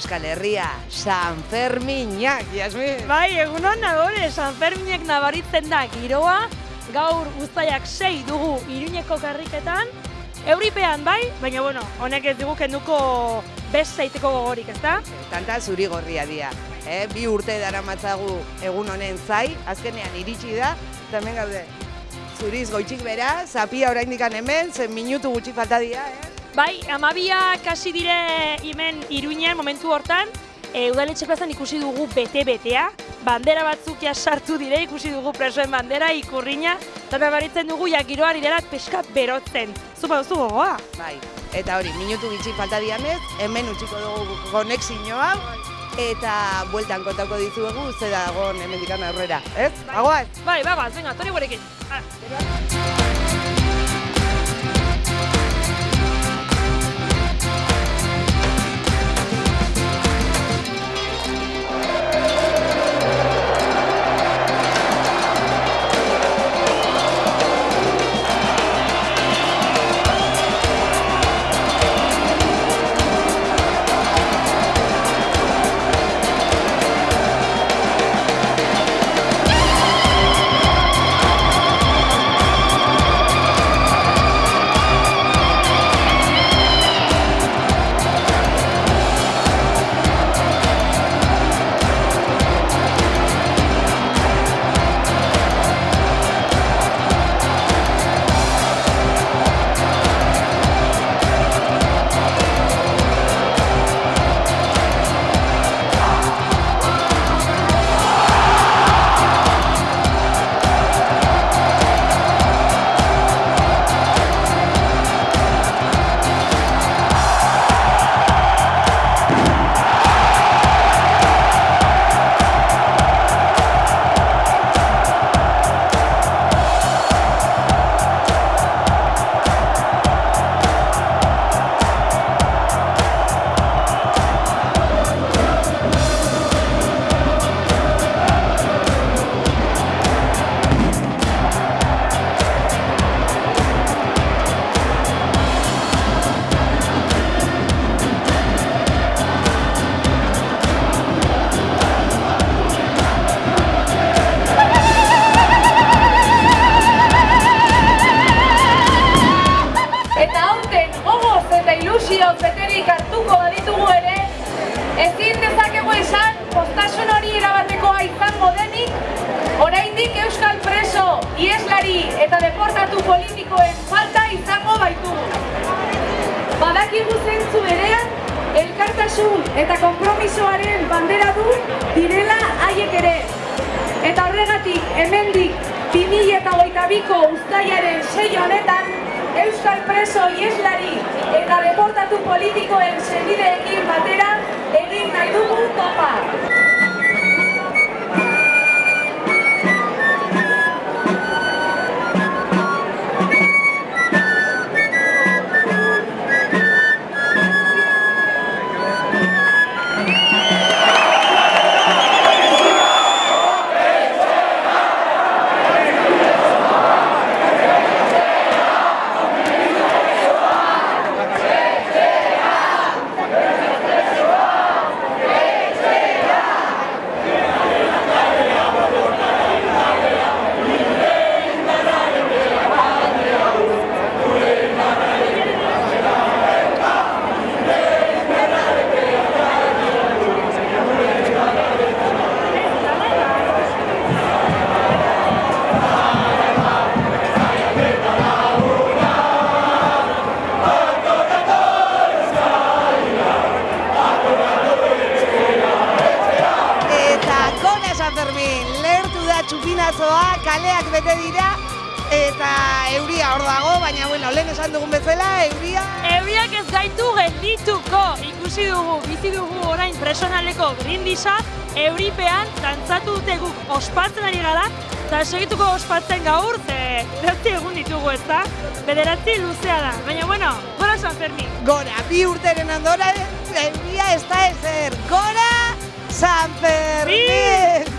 Euskal Herria, San Ferminak, Jasmin. Bai, egunon nagore, San Ferminek nabaritzen da giroa, gaur guztaiak sei dugu iruñeko karriketan, Euripean bai, baina bueno, honek ez dugu kenduko best zaiteko gogorik, ezta? Tanta zuri gorria dia. Eh? Bi urte dara matzagu egun honen zai, azkenean iritsi da, eta hemen gaude. Zuriz goitxik bera, zapia oraindik hemen, zen minutu gutxi falta dira, eh? Bai, amabia kasi dire hemen iruinen momentu hortan, e, udaletxe plazan ikusi dugu bete-betea, bandera batzuk sartu dire, ikusi dugu presoen bandera, ikurriña, eta nabaritzen dugu ja giroa direla peska berotzen. Zupa duzu gogoa? Bai, eta hori, minutu gitxi falta diamez, hemen utziko dugu konexio hau, eta bueltan kontako dizuegu, ze dagoen hemen dikan aurrera, ez? Bagoaz? Bai, bagoaz, venga, tori gurekin. Eta ilusioz beterik hartuko baditugu ere, ezin dezakegu esan postasun hori erabatekoa izango denik, oraindik Euskal preso, ieslari eta deportatu politikoen falta izango baitugu. Badakigu zentzu berean, elkartasun eta konpromisoaren bandera du direla haiek ere. Eta horregatik hemendik 2022ko uztailaren sei honetan Euskal preso ieslari eta deportatu politikoen senideekin batera itsasoa, kaleak bete dira, eta euria hor dago, baina bueno, lehen esan dugun bezala, euria... Euriak ez gaitu geldituko, ikusi dugu, bizi dugu orain presonaleko grindisa, euripean dantzatu dute guk ospatzen ari gara, eta segituko ospatzen gaur, ze beste egun ditugu ez da, bederatzi luzea da, baina bueno, gora San Fermin. Gora, bi urteren andora, euria ez da ezer, gora San Fermin!